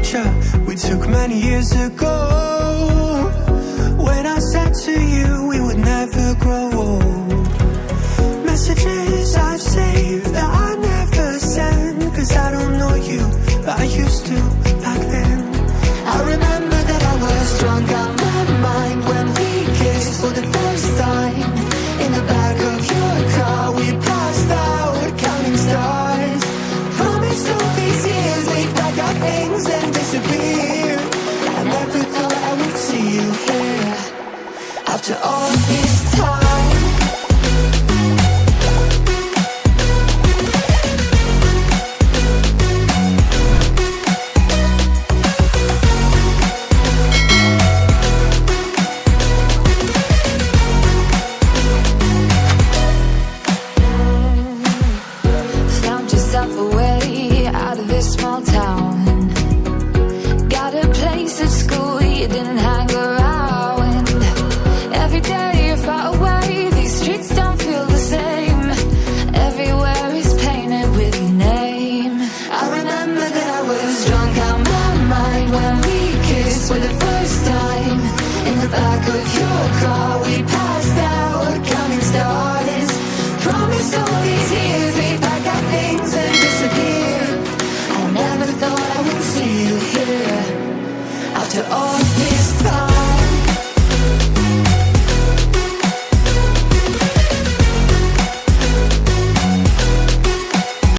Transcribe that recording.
picture we took many years ago. When I said to you we would never grow after all this time. Found yourself out of this small town. back of your car. We passed our coming stars Promised all these years We'd pack our things and disappear I never thought I would see you here. After all